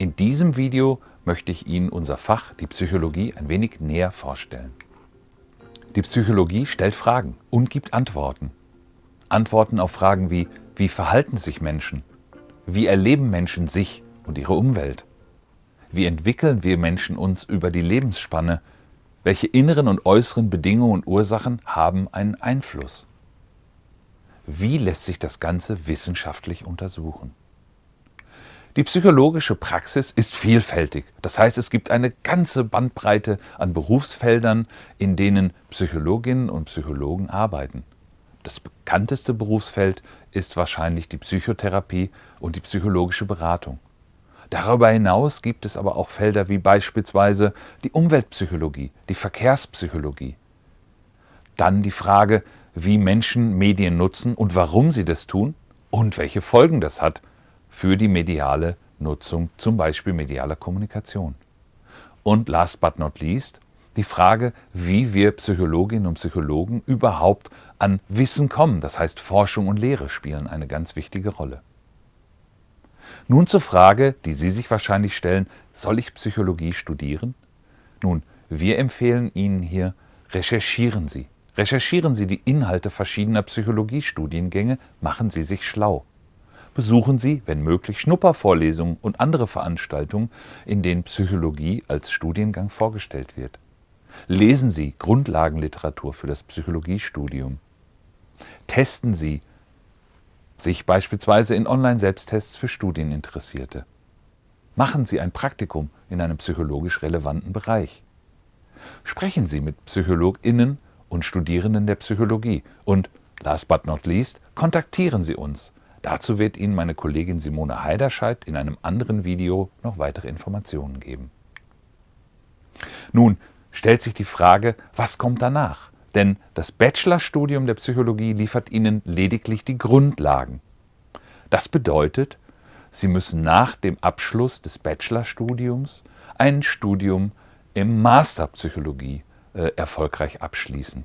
In diesem Video möchte ich Ihnen unser Fach, die Psychologie, ein wenig näher vorstellen. Die Psychologie stellt Fragen und gibt Antworten. Antworten auf Fragen wie, wie verhalten sich Menschen? Wie erleben Menschen sich und ihre Umwelt? Wie entwickeln wir Menschen uns über die Lebensspanne? Welche inneren und äußeren Bedingungen und Ursachen haben einen Einfluss? Wie lässt sich das Ganze wissenschaftlich untersuchen? Die psychologische Praxis ist vielfältig. Das heißt, es gibt eine ganze Bandbreite an Berufsfeldern, in denen Psychologinnen und Psychologen arbeiten. Das bekannteste Berufsfeld ist wahrscheinlich die Psychotherapie und die psychologische Beratung. Darüber hinaus gibt es aber auch Felder wie beispielsweise die Umweltpsychologie, die Verkehrspsychologie. Dann die Frage, wie Menschen Medien nutzen und warum sie das tun und welche Folgen das hat für die mediale Nutzung, zum Beispiel medialer Kommunikation. Und last but not least die Frage, wie wir Psychologinnen und Psychologen überhaupt an Wissen kommen. Das heißt, Forschung und Lehre spielen eine ganz wichtige Rolle. Nun zur Frage, die Sie sich wahrscheinlich stellen, soll ich Psychologie studieren? Nun, wir empfehlen Ihnen hier, recherchieren Sie. Recherchieren Sie die Inhalte verschiedener Psychologiestudiengänge, machen Sie sich schlau besuchen Sie, wenn möglich, Schnuppervorlesungen und andere Veranstaltungen, in denen Psychologie als Studiengang vorgestellt wird. Lesen Sie Grundlagenliteratur für das Psychologiestudium. Testen Sie sich beispielsweise in Online-Selbsttests für Studieninteressierte. Machen Sie ein Praktikum in einem psychologisch relevanten Bereich. Sprechen Sie mit PsychologInnen und Studierenden der Psychologie und, last but not least, kontaktieren Sie uns Dazu wird Ihnen meine Kollegin Simone Heiderscheid in einem anderen Video noch weitere Informationen geben. Nun stellt sich die Frage, was kommt danach? Denn das Bachelorstudium der Psychologie liefert Ihnen lediglich die Grundlagen. Das bedeutet, Sie müssen nach dem Abschluss des Bachelorstudiums ein Studium im Masterpsychologie äh, erfolgreich abschließen.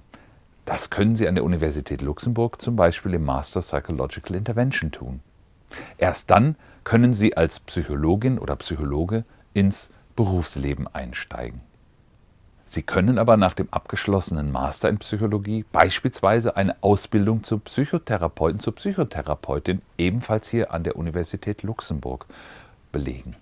Das können Sie an der Universität Luxemburg zum Beispiel im Master Psychological Intervention tun. Erst dann können Sie als Psychologin oder Psychologe ins Berufsleben einsteigen. Sie können aber nach dem abgeschlossenen Master in Psychologie beispielsweise eine Ausbildung zum Psychotherapeuten, zur Psychotherapeutin ebenfalls hier an der Universität Luxemburg belegen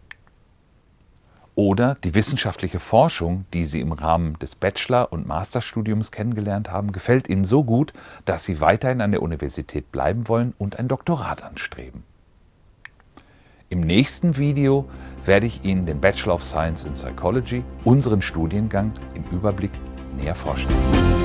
oder die wissenschaftliche Forschung, die Sie im Rahmen des Bachelor- und Masterstudiums kennengelernt haben, gefällt Ihnen so gut, dass Sie weiterhin an der Universität bleiben wollen und ein Doktorat anstreben. Im nächsten Video werde ich Ihnen den Bachelor of Science in Psychology, unseren Studiengang, im Überblick näher vorstellen.